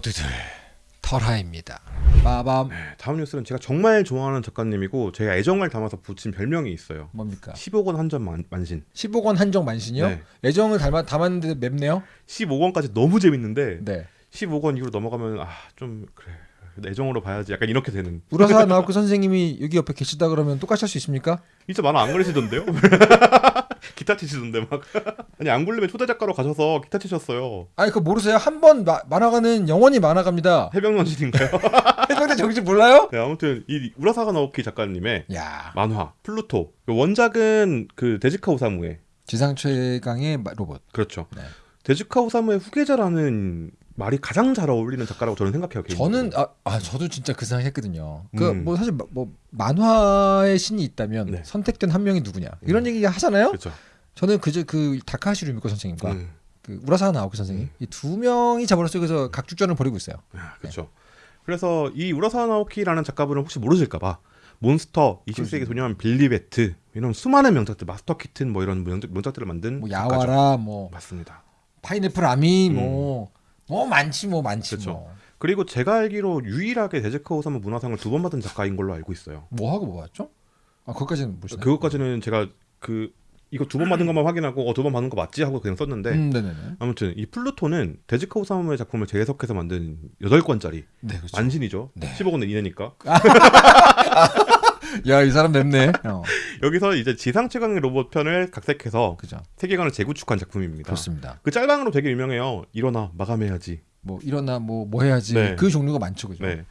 모두들 털하입니다. 빠밤 네, 다음 뉴스는 제가 정말 좋아하는 작가님이고 제가 애정을 담아서 붙인 별명이 있어요. 뭡니까? 10억 원 한점 만신. 10억 원 한정 만신이요? 네. 애정을 담아, 담았는데 맵네요. 15억 원까지 너무 재밌는데 네. 15억 원 이후로 넘어가면 아 좀 그래 애정으로 봐야지 약간 이렇게 되는. 우라사 나오크 선생님이 여기 옆에 계시다 그러면 똑같이 할 수 있습니까? 진짜 만화 안 그리시던데요? 기타 치시던데 막. 아니 앙굴림에 초대 작가로 가셔서 기타 치셨어요. 아니 그거 모르세요? 한 번 만화가는 영원히 만화가입니다. 해병 정신인가요? 해병대 정신 몰라요? 네, 아무튼 이 우라사와 나오키 작가님의 야 만화 플루토 그 원작은 그 데즈카 오사무의 지상 최강의 마- 로봇. 그렇죠. 네. 데즈카 오사무의 후계자라는 말이 가장 잘 어울리는 작가라고 저는 생각해요. 저는 아, 아 저도 진짜 그 생각했거든요. 그 음. 뭐 사실 마- 뭐 만화의 신이 있다면 네. 선택된 한 명이 누구냐 이런 얘기 하잖아요. 그렇죠. 저는 그저 그 타카하시 루미코 선생님과 음, 그 우라사와 나오키 선생님 이 두 명이 잡으로서 그래서 각축전을 벌이고 있어요. 아, 그렇죠. 그래서 이 우라사와 나오키라는 작가분은 혹시 모르실까봐 몬스터, 20세기 소년, 빌리 배트 이런 수많은 명작들, 마스터 키튼 뭐 이런 명작, 명작들을 만든 뭐 작가죠. 야와라 뭐 맞습니다. 파인애플 아미 음. 뭐. 뭐 많지 뭐 많지 그쵸. 뭐. 그리고 제가 알기로 유일하게 데즈카 오사무 문화상을 두 번 받은 작가인 걸로 알고 있어요. 뭐 하고 뭐 봤죠? 아 그것까지는 모르시나요? 그것까지는 제가 그 이거 두 번 받은 것만 확인하고 어, 두 번 받은 거 맞지 하고 그냥 썼는데 음. 아무튼 이 플루토는 데지카 오사무의 작품을 재해석해서 만든 8권짜리 네 그렇죠. 만신이죠. 네. 10억 원은 이내니까. 야 이 사람 맵네. 어, 여기서 이제 지상 최강의 로봇 편을 각색해서 그죠. 세계관을 재구축한 작품입니다. 그렇습니다. 그 짤방으로 되게 유명해요. 일어나 마감해야지. 뭐 일어나 뭐뭐 해야지 네. 그 종류가 많죠, 그죠? 네.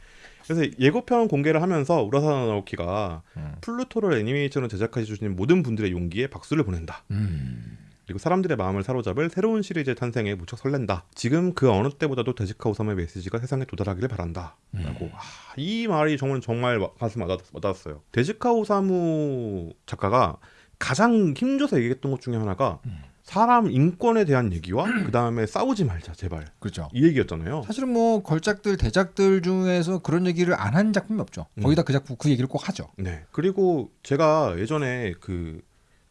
그래서 예고편 공개를 하면서 우라사와 나오키가 음. 플루토를 애니메이션으로 제작해 주신 모든 분들의 용기에 박수를 보낸다. 음. 그리고 사람들의 마음을 사로잡을 새로운 시리즈의 탄생에 무척 설렌다. 지금 그 어느 때보다도 데즈카 오사무의 메시지가 세상에 도달하기를 바란다. 음. 라고 아, 이 말이 정말 정말 와- 가슴 와닿, 와닿았어요. 데즈카 오사무 작가가 가장 힘줘서 얘기했던 것 중에 하나가 음. 사람 인권에 대한 얘기와 그 다음에 싸우지 말자 제발 그렇죠. 이 얘기였잖아요. 사실은 뭐 걸작들 대작들 중에서 그런 얘기를 안 한 작품이 없죠. 음. 거기다 그 작품 그 얘기를 꼭 하죠. 네. 그리고 제가 예전에 그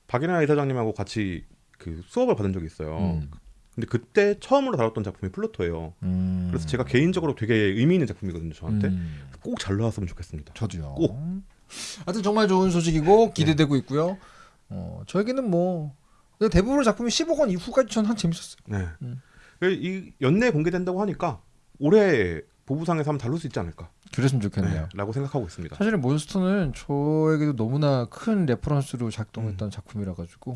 박인하 이사장님하고 같이 그 수업을 받은 적이 있어요. 음. 근데 그때 처음으로 다뤘던 작품이 플루토예요. 음. 그래서 제가 개인적으로 되게 의미 있는 작품이거든요, 저한테. 음. 꼭잘 나왔으면 좋겠습니다. 저도요. 꼭. 하여튼 정말 좋은 소식이고 기대되고 있고요. 어, 저에게는 뭐 근데 대부분 작품이 15권 이후까지 전 한 재밌었어요. 네. 음. 그 이 연내 공개된다고 하니까 올해 보부상에서 한번 다룰 수 있지 않을까. 그랬으면 좋겠네요.라고 네, 생각하고 있습니다. 사실 몬스터는 저에게도 너무나 큰 레퍼런스로 작동했던 음. 작품이라 가지고.